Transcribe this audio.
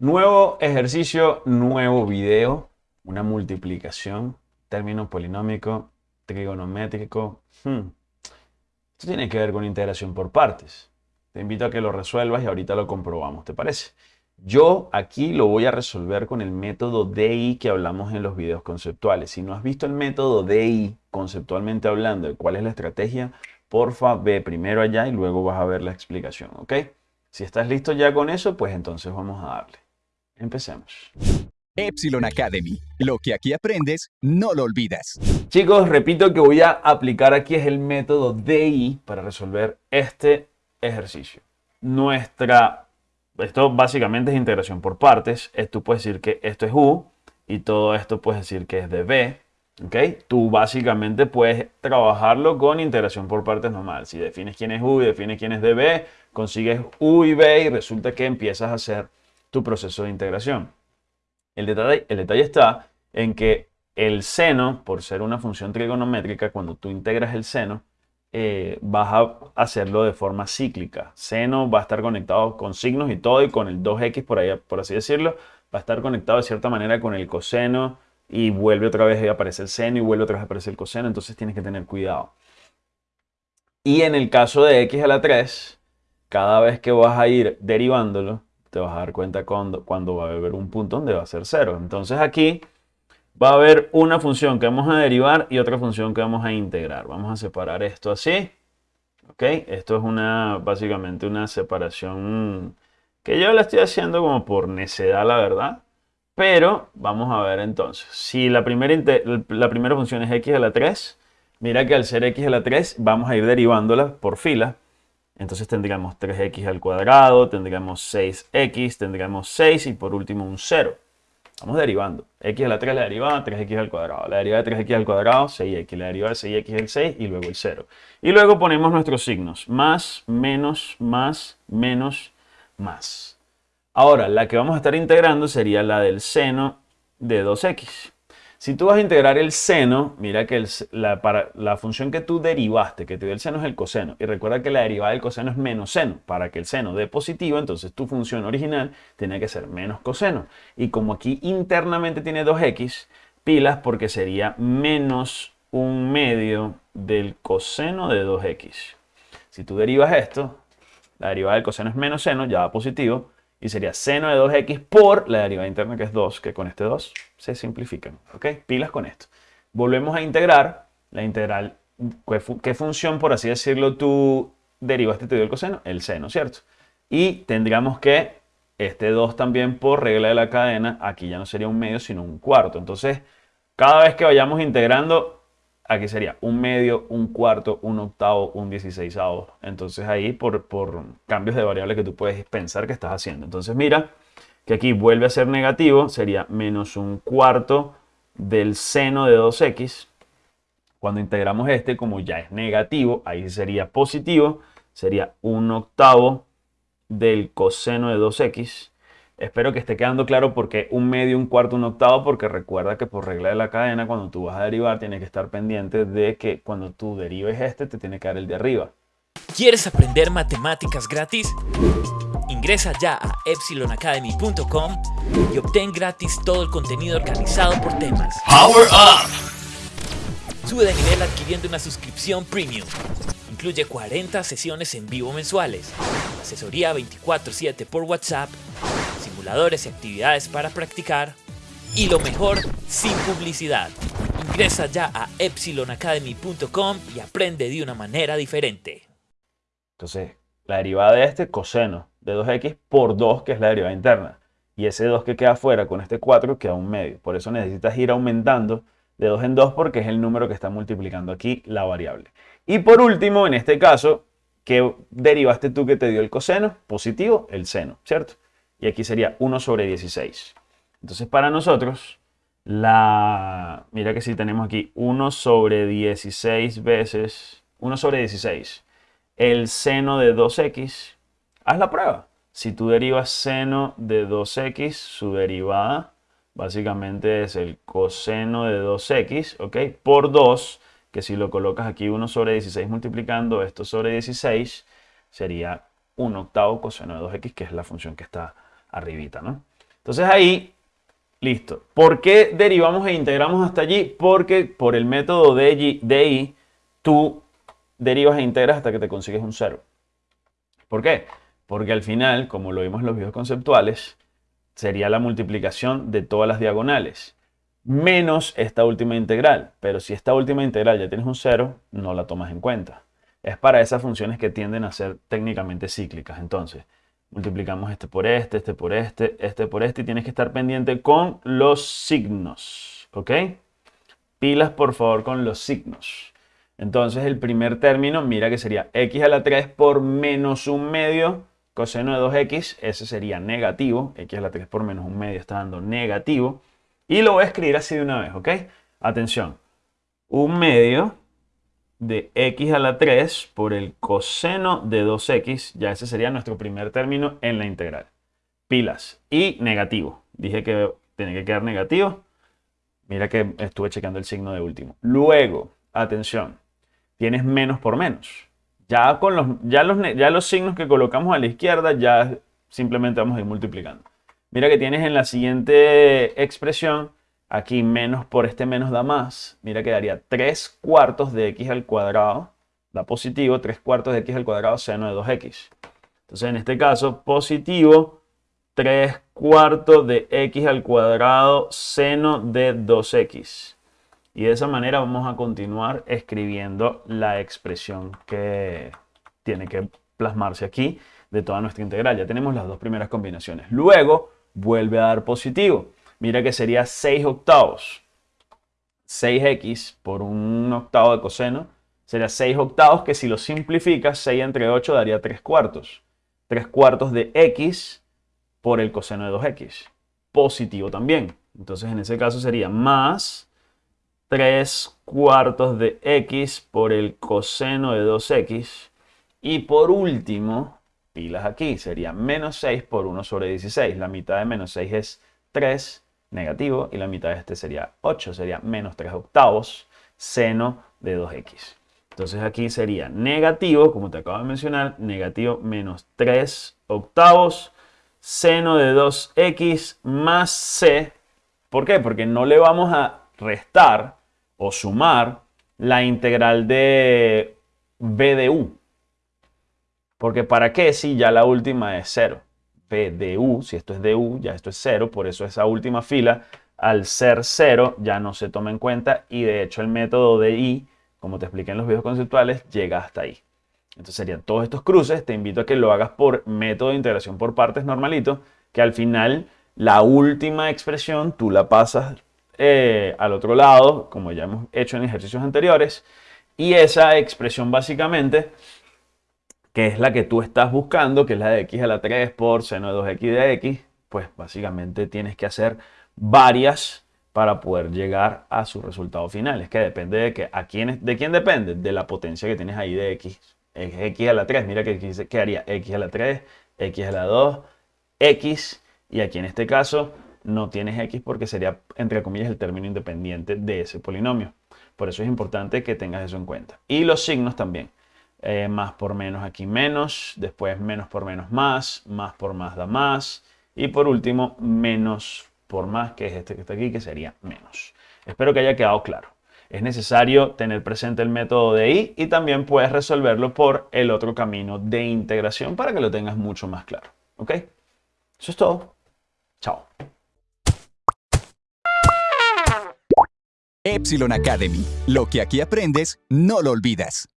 Nuevo ejercicio, nuevo video, una multiplicación, término polinómico, trigonométrico. Hmm. Esto tiene que ver con integración por partes. Te invito a que lo resuelvas y ahorita lo comprobamos, ¿te parece? Yo aquí lo voy a resolver con el método DI que hablamos en los videos conceptuales. Si no has visto el método DI conceptualmente hablando cuál es la estrategia, porfa ve primero allá y luego vas a ver la explicación, ¿ok? Si estás listo ya con eso, pues entonces vamos a darle. Empecemos. Epsilon Academy. Lo que aquí aprendes, no lo olvidas. Chicos, repito que voy a aplicar aquí es el método DI para resolver este ejercicio. Nuestra, esto básicamente es integración por partes. Tú puedes decir que esto es U y todo esto puedes decir que es de B. ¿ok? Tú básicamente puedes trabajarlo con integración por partes normal. Si defines quién es U y defines quién es de B, consigues U y B y resulta que empiezas a hacer tu proceso de integración. El detalle, está en que el seno, por ser una función trigonométrica, cuando tú integras el seno, eh, vas a hacerlo de forma cíclica. Seno va a estar conectado con signos y todo, y con el 2x, por, ahí, por así decirlo, va a estar conectado de cierta manera con el coseno, y vuelve otra vez a aparecer el seno, y vuelve otra vez a aparecer el coseno, entonces tienes que tener cuidado. Y en el caso de x a la 3, cada vez que vas a ir derivándolo, te vas a dar cuenta cuando, cuando va a haber un punto donde va a ser cero. Entonces aquí va a haber una función que vamos a derivar y otra función que vamos a integrar. Vamos a separar esto así. ¿Ok? Esto es una, básicamente una separación que yo la estoy haciendo como por necedad, la verdad. Pero vamos a ver entonces. Si la primera, la primera función es x a la 3, mira que al ser x a la 3 vamos a ir derivándola por fila. Entonces tendríamos 3x al cuadrado, tendríamos 6x, tendríamos 6 y por último un 0. Vamos derivando. x a la 3 la derivada, 3x al cuadrado. La derivada de 3x al cuadrado, 6x. La derivada de 6x es el 6 y luego el 0. Y luego ponemos nuestros signos. Más, menos, más, menos, más. Ahora, la que vamos a estar integrando sería la del seno de 2x. Si tú vas a integrar el seno, mira que la, función que tú derivaste, que te dio el seno es el coseno. Y recuerda que la derivada del coseno es menos seno. Para que el seno dé positivo, entonces tu función original tiene que ser menos coseno. Y como aquí internamente tiene 2x, pilas porque sería menos un medio del coseno de 2x. Si tú derivas esto, la derivada del coseno es menos seno, ya va positivo y sería seno de 2x por la derivada interna que es 2, que con este 2 se simplifican. ¿Ok? Pilas con esto. Volvemos a integrar la integral. ¿Qué, función, por así decirlo, tú derivaste te dio el coseno? El seno, ¿cierto? Y tendríamos que este 2 también por regla de la cadena, aquí ya no sería un medio, sino un cuarto. Entonces, cada vez que vayamos integrando, aquí sería un medio, un cuarto, un octavo, un dieciséisavo. Entonces ahí por, por cambios de variable que tú puedes pensar que estás haciendo. Entonces mira que aquí vuelve a ser negativo, sería menos un cuarto del seno de 2x. Cuando integramos este, como ya es negativo, ahí sería positivo, sería un octavo del coseno de 2x. Espero que esté quedando claro porque un medio, un cuarto, un octavo, porque recuerda que por regla de la cadena, cuando tú vas a derivar, tienes que estar pendiente de que cuando tú derives este, te tiene que dar el de arriba. ¿Quieres aprender matemáticas gratis? Ingresa ya a epsilonacademy.com y obtén gratis todo el contenido organizado por temas. ¡Power Up! Sube de nivel adquiriendo una suscripción premium. Incluye 40 sesiones en vivo mensuales, asesoría 24/7 por WhatsApp y actividades para practicar. Y lo mejor, sin publicidad. Ingresa ya a epsilonacademy.com y aprende de una manera diferente. Entonces, la derivada de este, coseno de 2x por 2, que es la derivada interna. Y ese 2 que queda afuera con este 4 queda un medio. Por eso necesitas ir aumentando de 2 en 2 porque es el número que está multiplicando aquí la variable. Y por último, en este caso, ¿qué derivaste tú que te dio el coseno? Positivo, el seno, ¿cierto? Y aquí sería 1 sobre 16. Entonces para nosotros, la, mira que si tenemos aquí 1 sobre 16 veces, 1 sobre 16, el seno de 2x, haz la prueba. Si tú derivas seno de 2x, su derivada básicamente es el coseno de 2x, ¿ok? Por 2, que si lo colocas aquí 1 sobre 16 multiplicando esto sobre 16, sería 1 octavo coseno de 2x, que es la función que está arribita, ¿no? Entonces ahí, listo. ¿Por qué derivamos e integramos hasta allí? Porque por el método de I, tú derivas e integras hasta que te consigues un cero. ¿Por qué? Porque al final, como lo vimos en los videos conceptuales, sería la multiplicación de todas las diagonales menos esta última integral. Pero si esta última integral ya tienes un cero, no la tomas en cuenta. Es para esas funciones que tienden a ser técnicamente cíclicas. Entonces, multiplicamos este por este, este por este, este por este y tienes que estar pendiente con los signos. ¿Ok? Pilas por favor con los signos. Entonces el primer término, mira que sería x a la 3 por menos un medio coseno de 2x, ese sería negativo, x a la 3 por menos un medio está dando negativo. Y lo voy a escribir así de una vez, ¿ok? Atención. Un medio de x a la 3 por el coseno de 2x, ya ese sería nuestro primer término en la integral. Pilas. Y negativo. Dije que tiene que quedar negativo. Mira que estuve checando el signo de último. Luego, atención, tienes menos por menos. Ya, con los, ya, los, ya los signos que colocamos a la izquierda, ya simplemente vamos a ir multiplicando. Mira que tienes en la siguiente expresión, aquí menos por este menos da más. Mira que daría 3 cuartos de x al cuadrado, da positivo, 3 cuartos de x al cuadrado seno de 2x. Entonces en este caso, positivo 3 cuartos de x al cuadrado seno de 2x. Y de esa manera vamos a continuar escribiendo la expresión que tiene que plasmarse aquí de toda nuestra integral. Ya tenemos las dos primeras combinaciones. Luego, vuelve a dar positivo. Mira que sería 6 octavos. 6x por un octavo de coseno sería 6 octavos que si lo simplificas, 6 entre 8 daría 3 cuartos. 3 cuartos de x por el coseno de 2x. Positivo también. Entonces en ese caso sería más 3 cuartos de x por el coseno de 2x. Y por último, pilas aquí, sería menos 6 por 1 sobre 16. La mitad de menos 6 es 3 negativo y la mitad de este sería 8, sería menos 3 octavos seno de 2x. Entonces aquí sería negativo, como te acabo de mencionar, negativo menos 3 octavos seno de 2x más c. ¿Por qué? Porque no le vamos a restar o sumar la integral de b de u. Porque ¿para qué si ya la última es 0? P de U, si esto es de U, ya esto es 0, por eso esa última fila, al ser 0, ya no se toma en cuenta y de hecho el método de I, como te expliqué en los videos conceptuales, llega hasta ahí. Entonces serían todos estos cruces, te invito a que lo hagas por método de integración por partes normalito, que al final la última expresión tú la pasas eh, al otro lado, como ya hemos hecho en ejercicios anteriores, y esa expresión básicamente que es la que tú estás buscando, que es la de x a la 3 por seno de 2x de x, pues básicamente tienes que hacer varias para poder llegar a su resultado final. Es que depende de que a quién, de quién depende, de la potencia que tienes ahí de x. Es x a la 3, mira que ¿qué haría x a la 3, x a la 2, x, y aquí en este caso no tienes x porque sería, entre comillas, el término independiente de ese polinomio. Por eso es importante que tengas eso en cuenta. Y los signos también. Eh, más por menos aquí menos, después menos por menos más, más por más da más, y por último menos por más, que es este que está aquí, que sería menos. Espero que haya quedado claro. Es necesario tener presente el método de I y también puedes resolverlo por el otro camino de integración para que lo tengas mucho más claro. ¿Ok? Eso es todo. Chao. Epsilon Academy. Lo que aquí aprendes, no lo olvidas.